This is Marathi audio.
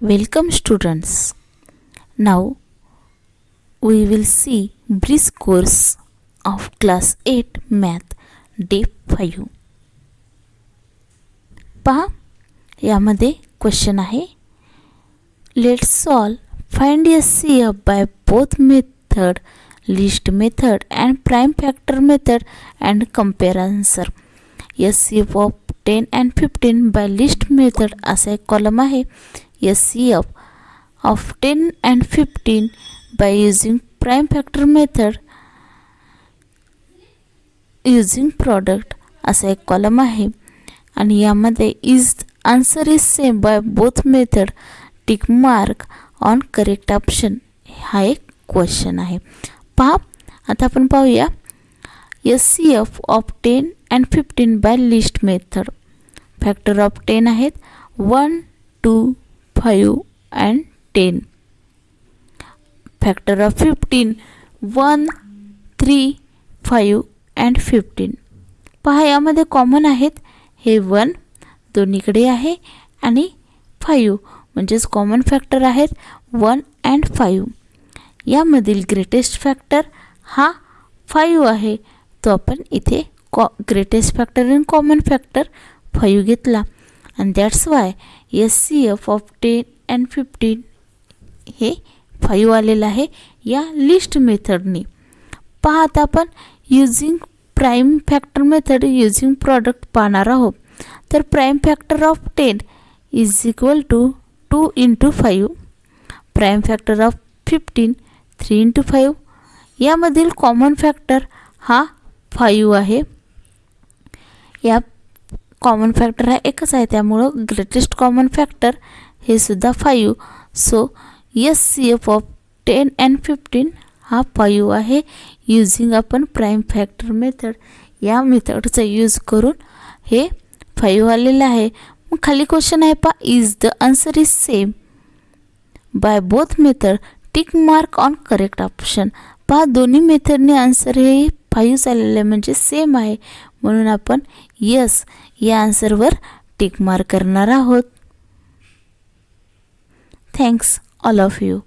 Welcome students. Now we will see brief course of class 8 math day 5. पहा यामध्ये क्वेश्चन आहे let's solve find S C F by both method list method and prime factor method and compare answer S C of ten and fifteen by list method असा एक कॉलम आहे S C F of ten and fifteen by using prime factor method using product असा एक कॉलम आहे. आणि यामध्ये is answer is same by both method tick mark on correct option हा एक क्वेश्चन आहे. पहा आता आपण पाहूया. S C F of ten and fifteen by list method factor of ten आहेत. One two five and ten factor of fifteen one three five and fifteen पहा यामध्ये कॉमन आहेत. हे वन दोन्हीकडे आहे आणि फाईव्ह म्हणजेच कॉमन फॅक्टर आहेत. वन अँड फाईव्ह यामधील ग्रेटेस्ट फॅक्टर हा फाईव्ह आहे. तो आपण इथे कॉ greatest factor in common factor five घेतला. आणि that's why S C F of ten and fifteen हे फाईव्ह आलेलं आहे. या लिस्ट मेथडने पहा आता आपण using prime factor method using product पाहणार आहोत. तर prime factor of ten is equal to two into five prime factor of fifteen three into five यामधील कॉमन फॅक्टर हा फाईव्ह आहे. या कॉमन फॅक्टर हा एकच आहे. त्यामुळं ग्रेटेस्ट कॉमन फॅक्टर हे सुद्धा five. So S C F of ten and fifteen हा फाईव्ह आहे. युझिंग आपण प्राईम फॅक्टर मेथड या मेथडचा यूज करून हे फाईव्ह आलेलं आहे. मग खाली क्वेश्चन आहे पा is the answer is same by both method tick mark on correct option पहा दोन्ही मेथडने आन्सर हे फाईव्ह चाललेलं आहे म्हणजे सेम आहे. म्हणून आपण यस या आन्सरवर टिक मार्क करणार आहोत. Thanks all of you.